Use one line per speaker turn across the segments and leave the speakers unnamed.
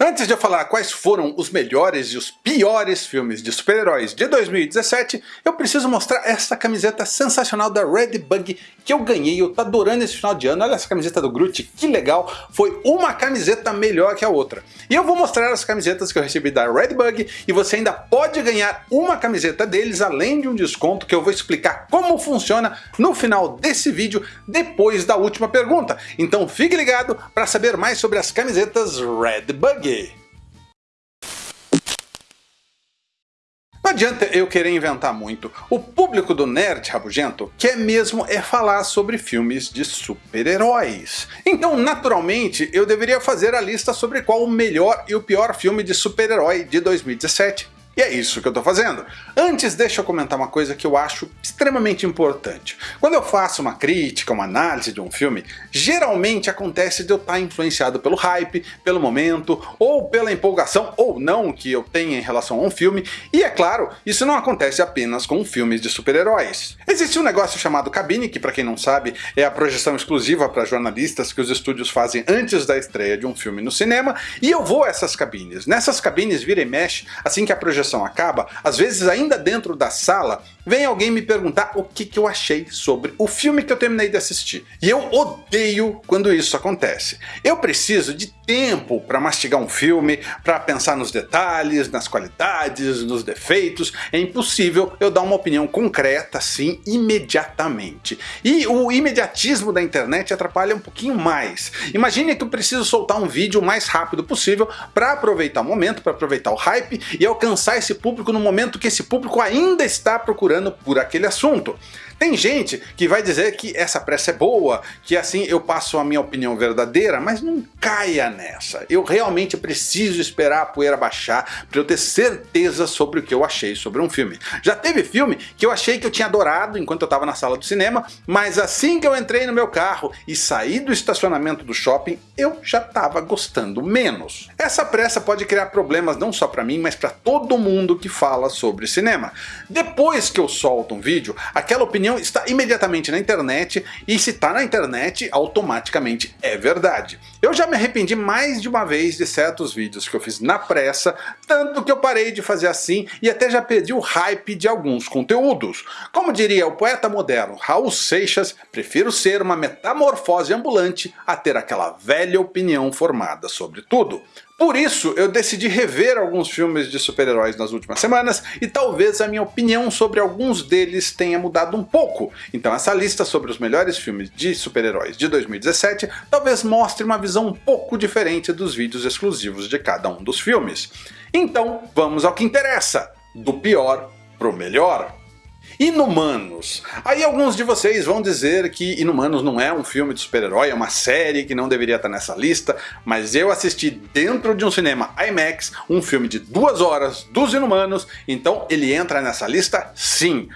Antes de eu falar quais foram os melhores e os piores filmes de super-heróis de 2017, eu preciso mostrar essa camiseta sensacional da Redbug que eu ganhei, eu tô adorando esse final de ano, olha essa camiseta do Groot, que legal, foi uma camiseta melhor que a outra. E eu vou mostrar as camisetas que eu recebi da Redbug e você ainda pode ganhar uma camiseta deles além de um desconto que eu vou explicar como funciona no final desse vídeo depois da última pergunta. Então fique ligado para saber mais sobre as camisetas Redbug. Não adianta eu querer inventar muito. O público do Nerd Rabugento quer mesmo é falar sobre filmes de super-heróis. Então, naturalmente, eu deveria fazer a lista sobre qual o melhor e o pior filme de super-herói de 2017. E é isso que eu estou fazendo. Antes, deixa eu comentar uma coisa que eu acho extremamente importante. Quando eu faço uma crítica, uma análise de um filme, geralmente acontece de eu estar influenciado pelo hype, pelo momento, ou pela empolgação ou não que eu tenha em relação a um filme, e é claro, isso não acontece apenas com filmes de super-heróis. Existe um negócio chamado cabine, que para quem não sabe é a projeção exclusiva para jornalistas que os estúdios fazem antes da estreia de um filme no cinema, e eu vou a essas cabines. Nessas cabines vira e mexe, assim que a projeção acaba, às vezes ainda dentro da sala, vem alguém me perguntar o que, que eu achei sobre o filme que eu terminei de assistir. E eu odeio quando isso acontece. Eu preciso de tempo para mastigar um filme, para pensar nos detalhes, nas qualidades, nos defeitos. É impossível eu dar uma opinião concreta assim imediatamente. E o imediatismo da internet atrapalha um pouquinho mais. Imagine que eu preciso soltar um vídeo o mais rápido possível para aproveitar o momento, para aproveitar o hype e alcançar esse público no momento que esse público ainda está procurando por aquele assunto. Tem gente que vai dizer que essa pressa é boa, que assim eu passo a minha opinião verdadeira, mas não caia nessa. Eu realmente preciso esperar a poeira baixar para eu ter certeza sobre o que eu achei sobre um filme. Já teve filme que eu achei que eu tinha adorado enquanto eu estava na sala do cinema, mas assim que eu entrei no meu carro e saí do estacionamento do shopping, eu já estava gostando menos. Essa pressa pode criar problemas não só para mim, mas para todo mundo que fala sobre cinema. Depois que eu solto um vídeo, aquela opinião opinião está imediatamente na internet e se está na internet, automaticamente é verdade. Eu já me arrependi mais de uma vez de certos vídeos que eu fiz na pressa, tanto que eu parei de fazer assim e até já perdi o hype de alguns conteúdos. Como diria o poeta moderno Raul Seixas, prefiro ser uma metamorfose ambulante a ter aquela velha opinião formada sobre tudo. Por isso, eu decidi rever alguns filmes de super-heróis nas últimas semanas e talvez a minha opinião sobre alguns deles tenha mudado um pouco. Então essa lista sobre os melhores filmes de super-heróis de 2017 talvez mostre uma visão um pouco diferente dos vídeos exclusivos de cada um dos filmes. Então vamos ao que interessa, do pior pro melhor. Inumanos. Aí alguns de vocês vão dizer que Inumanos não é um filme de super-herói, é uma série que não deveria estar nessa lista, mas eu assisti dentro de um cinema IMAX um filme de duas horas dos Inumanos, então ele entra nessa lista sim.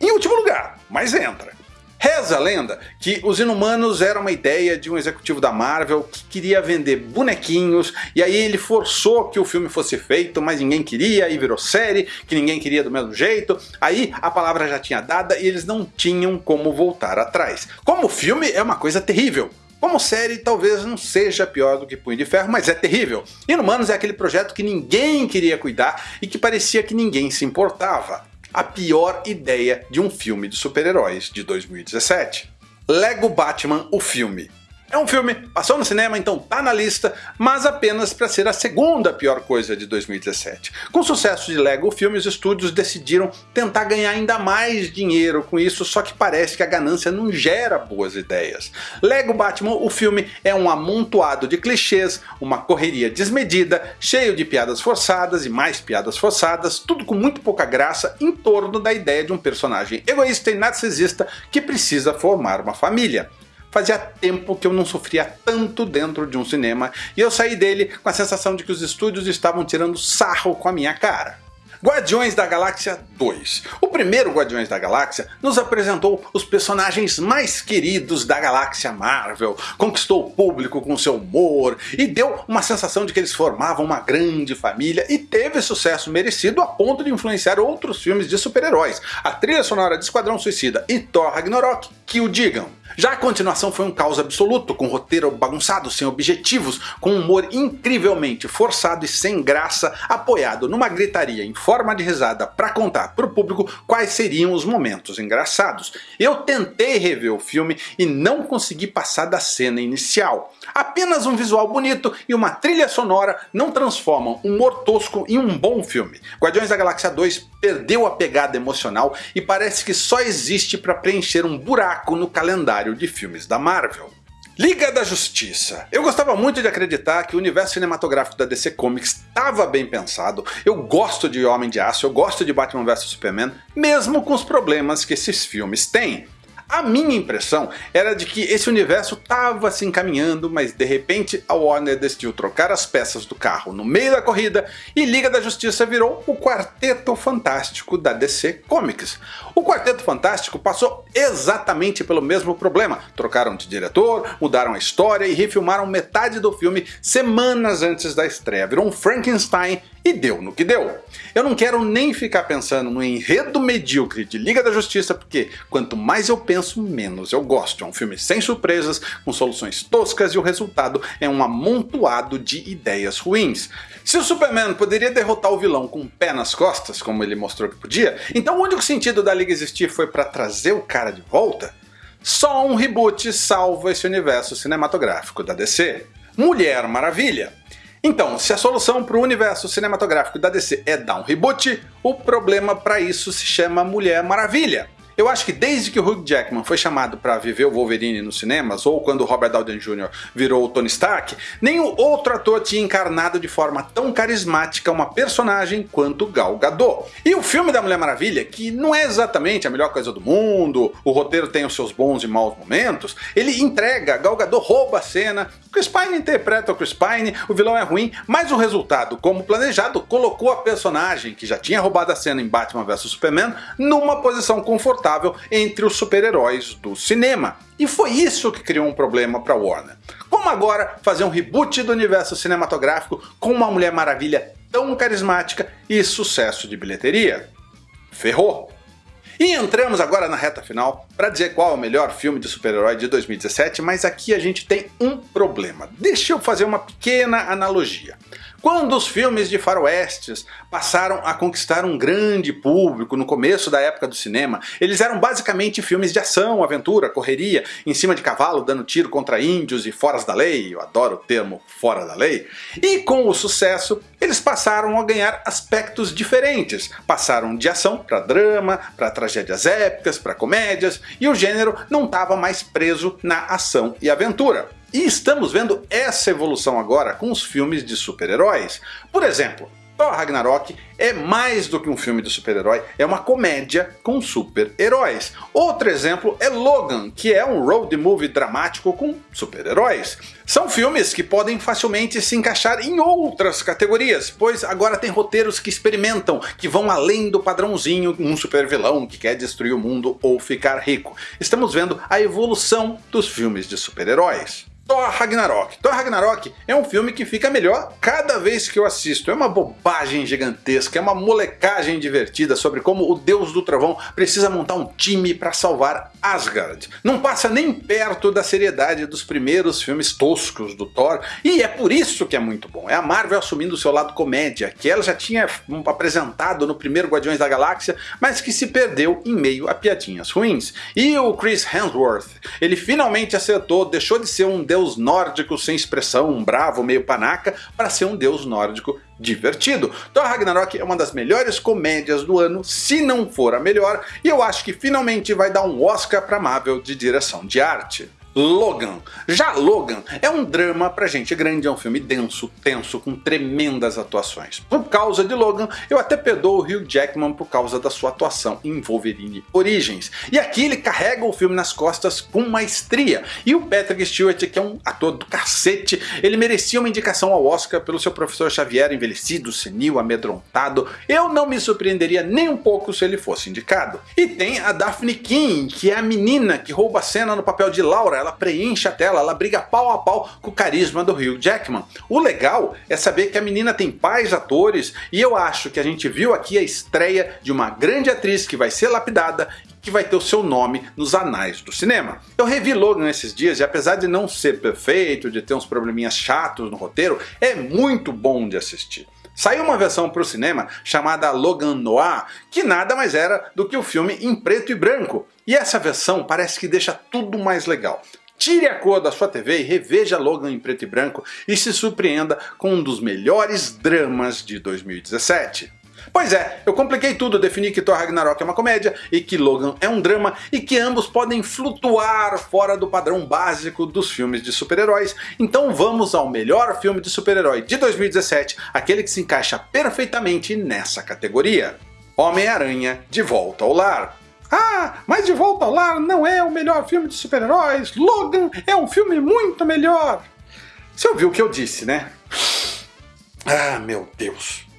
Em último lugar, mas entra. Reza a lenda que os Inumanos eram uma ideia de um executivo da Marvel que queria vender bonequinhos e aí ele forçou que o filme fosse feito, mas ninguém queria e virou série, que ninguém queria do mesmo jeito, aí a palavra já tinha dada e eles não tinham como voltar atrás. Como filme é uma coisa terrível, como série, talvez não seja pior do que Punho de Ferro, mas é terrível. Inumanos é aquele projeto que ninguém queria cuidar e que parecia que ninguém se importava a pior ideia de um filme de super-heróis de 2017. Lego Batman, o filme. É um filme, passou no cinema, então tá na lista, mas apenas para ser a segunda pior coisa de 2017. Com o sucesso de Lego filme, os estúdios decidiram tentar ganhar ainda mais dinheiro com isso, só que parece que a ganância não gera boas ideias. Lego Batman, o filme, é um amontoado de clichês, uma correria desmedida, cheio de piadas forçadas e mais piadas forçadas, tudo com muito pouca graça em torno da ideia de um personagem egoísta e narcisista que precisa formar uma família. Fazia tempo que eu não sofria tanto dentro de um cinema e eu saí dele com a sensação de que os estúdios estavam tirando sarro com a minha cara. Guardiões da Galáxia 2. O primeiro Guardiões da Galáxia nos apresentou os personagens mais queridos da galáxia Marvel, conquistou o público com seu humor e deu uma sensação de que eles formavam uma grande família e teve sucesso merecido a ponto de influenciar outros filmes de super-heróis. A trilha sonora de Esquadrão Suicida e Thor Ragnarok que o digam. Já a continuação foi um caos absoluto, com roteiro bagunçado, sem objetivos, com humor incrivelmente forçado e sem graça, apoiado numa gritaria em forma de risada para contar para o público quais seriam os momentos engraçados. Eu tentei rever o filme e não consegui passar da cena inicial. Apenas um visual bonito e uma trilha sonora não transformam um humor tosco em um bom filme. Guardiões da Galáxia 2 perdeu a pegada emocional e parece que só existe para preencher um buraco no calendário de filmes da Marvel. Liga da Justiça. Eu gostava muito de acreditar que o universo cinematográfico da DC Comics estava bem pensado, eu gosto de Homem de Aço, eu gosto de Batman vs Superman, mesmo com os problemas que esses filmes têm. A minha impressão era de que esse universo estava se encaminhando, mas de repente a Warner decidiu trocar as peças do carro no meio da corrida e Liga da Justiça virou o Quarteto Fantástico da DC Comics. O Quarteto Fantástico passou exatamente pelo mesmo problema. Trocaram de diretor, mudaram a história e refilmaram metade do filme semanas antes da estreia. Virou um Frankenstein e deu no que deu. Eu não quero nem ficar pensando no enredo medíocre de Liga da Justiça, porque quanto mais eu penso, menos eu gosto. É um filme sem surpresas, com soluções toscas e o resultado é um amontoado de ideias ruins. Se o Superman poderia derrotar o vilão com o pé nas costas, como ele mostrou que podia, então o único sentido da Liga existir foi para trazer o cara de volta? Só um reboot salva esse universo cinematográfico da DC. Mulher Maravilha. Então, se a solução para o universo cinematográfico da DC é dar um reboot, o problema para isso se chama Mulher Maravilha. Eu acho que desde que o Hugh Jackman foi chamado para viver o Wolverine nos cinemas, ou quando Robert Downey Jr. virou o Tony Stark, nenhum outro ator tinha encarnado de forma tão carismática uma personagem quanto Gal Gadot. E o filme da Mulher Maravilha, que não é exatamente a melhor coisa do mundo, o roteiro tem os seus bons e maus momentos, ele entrega, Gal Gadot rouba a cena, Chris Pine interpreta o Chris Pine, o vilão é ruim, mas o resultado, como planejado, colocou a personagem, que já tinha roubado a cena em Batman vs Superman, numa posição confortável entre os super-heróis do cinema. E foi isso que criou um problema para Warner. Como agora fazer um reboot do universo cinematográfico com uma Mulher Maravilha tão carismática e sucesso de bilheteria? Ferrou! E entramos agora na reta final para dizer qual é o melhor filme de super-herói de 2017, mas aqui a gente tem um problema. Deixa eu fazer uma pequena analogia. Quando os filmes de faroestes passaram a conquistar um grande público no começo da época do cinema, eles eram basicamente filmes de ação, aventura, correria, em cima de cavalo dando tiro contra índios e foras da lei, eu adoro o termo fora da lei, e com o sucesso eles passaram a ganhar aspectos diferentes, passaram de ação para drama, para tragédias épicas, para comédias, e o gênero não estava mais preso na ação e aventura. E estamos vendo essa evolução agora com os filmes de super-heróis. Por exemplo, Thor Ragnarok é mais do que um filme de super-herói, é uma comédia com super-heróis. Outro exemplo é Logan, que é um road movie dramático com super-heróis. São filmes que podem facilmente se encaixar em outras categorias, pois agora tem roteiros que experimentam, que vão além do padrãozinho um super vilão que quer destruir o mundo ou ficar rico. Estamos vendo a evolução dos filmes de super-heróis. Thor Ragnarok. Thor Ragnarok é um filme que fica melhor cada vez que eu assisto. É uma bobagem gigantesca, é uma molecagem divertida sobre como o deus do trovão precisa montar um time para salvar Asgard. Não passa nem perto da seriedade dos primeiros filmes toscos do Thor, e é por isso que é muito bom. É a Marvel assumindo o seu lado comédia, que ela já tinha apresentado no primeiro Guardiões da Galáxia, mas que se perdeu em meio a piadinhas ruins. E o Chris Hemsworth, ele finalmente acertou, deixou de ser um deus deus nórdico sem expressão, um bravo, meio panaca, para ser um deus nórdico divertido. Thor Ragnarok é uma das melhores comédias do ano, se não for a melhor, e eu acho que finalmente vai dar um Oscar para Marvel de direção de arte. Logan. Já Logan é um drama pra gente grande, é um filme denso, tenso, com tremendas atuações. Por causa de Logan, eu até perdoo o Hugh Jackman por causa da sua atuação em Wolverine Origins. E aqui ele carrega o filme nas costas com maestria. E o Patrick Stewart, que é um ator do cacete, ele merecia uma indicação ao Oscar pelo seu professor Xavier envelhecido, senil, amedrontado. Eu não me surpreenderia nem um pouco se ele fosse indicado. E tem a Daphne King, que é a menina que rouba a cena no papel de Laura ela preenche a tela, ela briga pau a pau com o carisma do Hugh Jackman. O legal é saber que a menina tem pais atores e eu acho que a gente viu aqui a estreia de uma grande atriz que vai ser lapidada que vai ter o seu nome nos anais do cinema. Eu revi Logan esses dias e apesar de não ser perfeito, de ter uns probleminhas chatos no roteiro, é muito bom de assistir. Saiu uma versão para o cinema chamada Logan Noir, que nada mais era do que o filme em preto e branco. E essa versão parece que deixa tudo mais legal. Tire a cor da sua TV e reveja Logan em preto e branco e se surpreenda com um dos melhores dramas de 2017. Pois é, eu compliquei tudo, defini que Thor Ragnarok é uma comédia e que Logan é um drama e que ambos podem flutuar fora do padrão básico dos filmes de super-heróis. Então vamos ao melhor filme de super-herói de 2017, aquele que se encaixa perfeitamente nessa categoria. Homem-Aranha de Volta ao Lar. Ah, mas De Volta ao Lar não é o melhor filme de super-heróis, Logan é um filme muito melhor. Você ouviu o que eu disse, né? Ah, meu Deus.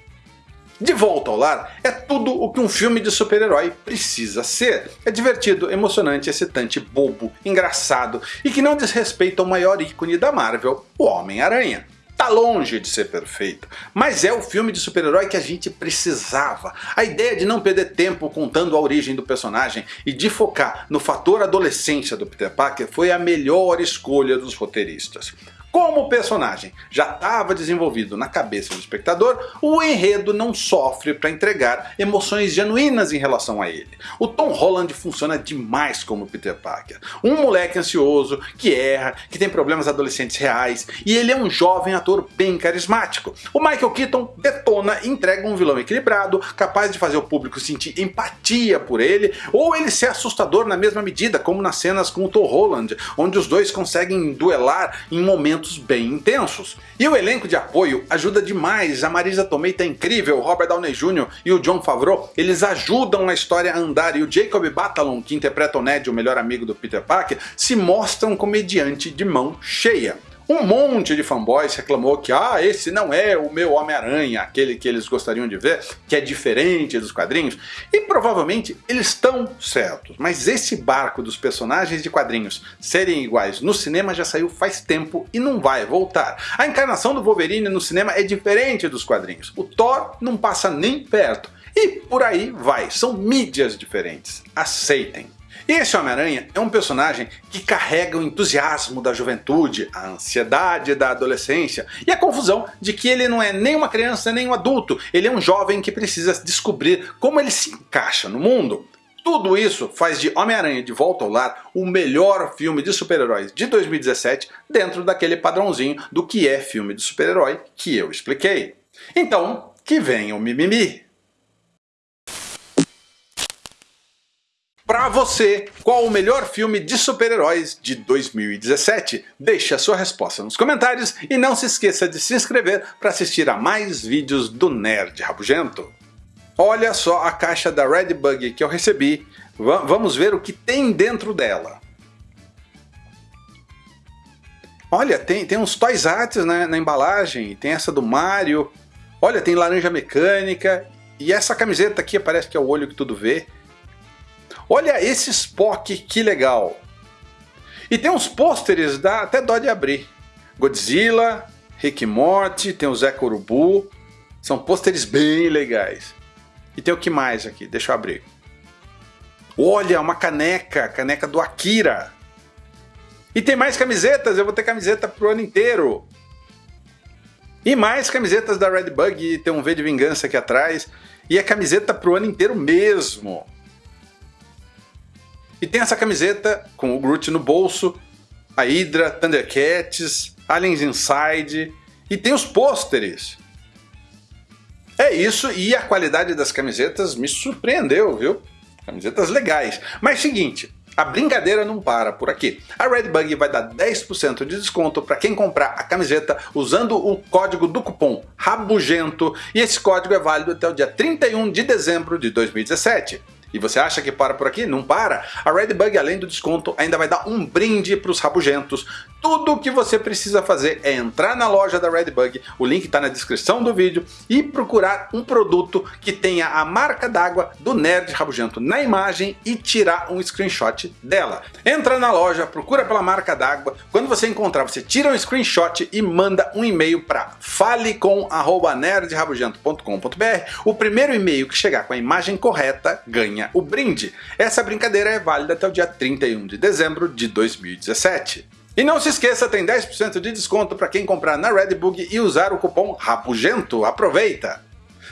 De Volta ao Lar é tudo o que um filme de super-herói precisa ser. É divertido, emocionante, excitante, bobo, engraçado e que não desrespeita o maior ícone da Marvel, o Homem-Aranha. Tá longe de ser perfeito, mas é o filme de super-herói que a gente precisava. A ideia de não perder tempo contando a origem do personagem e de focar no fator adolescência do Peter Parker foi a melhor escolha dos roteiristas. Como o personagem já estava desenvolvido na cabeça do espectador, o enredo não sofre para entregar emoções genuínas em relação a ele. O Tom Holland funciona demais como Peter Parker. Um moleque ansioso, que erra, que tem problemas adolescentes reais, e ele é um jovem ator bem carismático. O Michael Keaton detona e entrega um vilão equilibrado, capaz de fazer o público sentir empatia por ele, ou ele ser assustador na mesma medida, como nas cenas com o Tom Holland, onde os dois conseguem duelar em momentos momentos bem intensos. E o elenco de apoio ajuda demais, a Marisa Tomei tá incrível, o Robert Downey Jr. e o John Favreau, eles ajudam a história a andar e o Jacob Batalon, que interpreta o Ned, o melhor amigo do Peter Parker, se mostra um comediante de mão cheia. Um monte de fanboys reclamou que ah, esse não é o meu Homem-Aranha, aquele que eles gostariam de ver, que é diferente dos quadrinhos. E provavelmente eles estão certos, mas esse barco dos personagens de quadrinhos serem iguais no cinema já saiu faz tempo e não vai voltar. A encarnação do Wolverine no cinema é diferente dos quadrinhos. O Thor não passa nem perto. E por aí vai, são mídias diferentes. Aceitem. E esse Homem-Aranha é um personagem que carrega o entusiasmo da juventude, a ansiedade da adolescência e a confusão de que ele não é nem uma criança nem um adulto, ele é um jovem que precisa descobrir como ele se encaixa no mundo. Tudo isso faz de Homem-Aranha de Volta ao Lar o melhor filme de super-heróis de 2017 dentro daquele padrãozinho do que é filme de super-herói que eu expliquei. Então, que venha o mimimi! Para você, qual o melhor filme de super-heróis de 2017? Deixe a sua resposta nos comentários e não se esqueça de se inscrever para assistir a mais vídeos do Nerd Rabugento. Olha só a caixa da Redbug que eu recebi, v vamos ver o que tem dentro dela. Olha, tem, tem uns Toys Arts né, na embalagem, tem essa do Mario, olha, tem laranja mecânica, e essa camiseta aqui parece que é o olho que tudo vê. Olha esse Spock, que legal! E tem uns pôsteres, dá até dó de abrir. Godzilla, Rick Morty, tem o Zé Corubu. São pôsteres bem legais. E tem o que mais aqui? Deixa eu abrir. Olha, uma caneca, caneca do Akira. E tem mais camisetas, eu vou ter camiseta pro ano inteiro. E mais camisetas da Redbug, tem um V de Vingança aqui atrás. E é camiseta pro ano inteiro mesmo. E tem essa camiseta com o Groot no bolso, a Hydra, Thundercats, Aliens Inside e tem os pôsteres. É isso e a qualidade das camisetas me surpreendeu, viu? Camisetas legais. Mas seguinte, a brincadeira não para por aqui. A Redbug vai dar 10% de desconto para quem comprar a camiseta usando o código do cupom RABUGENTO e esse código é válido até o dia 31 de dezembro de 2017. E você acha que para por aqui? Não para! A Redbug, além do desconto, ainda vai dar um brinde para os rabugentos tudo o que você precisa fazer é entrar na loja da Redbug, o link está na descrição do vídeo, e procurar um produto que tenha a marca d'água do Nerd Rabugento na imagem e tirar um screenshot dela. Entra na loja, procura pela marca d'água, quando você encontrar você tira um screenshot e manda um e-mail para falecom@nerdrabugento.com.br. O primeiro e-mail que chegar com a imagem correta ganha o brinde. Essa brincadeira é válida até o dia 31 de dezembro de 2017. E não se esqueça, tem 10% de desconto para quem comprar na Redbug e usar o cupom RAPUGENTO. Aproveita!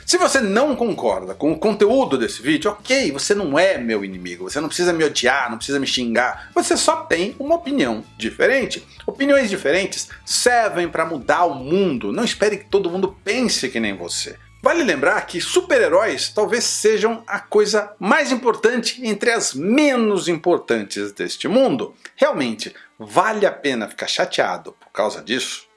Se você não concorda com o conteúdo desse vídeo, ok, você não é meu inimigo, você não precisa me odiar, não precisa me xingar, você só tem uma opinião diferente. Opiniões diferentes servem para mudar o mundo, não espere que todo mundo pense que nem você. Vale lembrar que super-heróis talvez sejam a coisa mais importante entre as menos importantes deste mundo. Realmente, vale a pena ficar chateado por causa disso?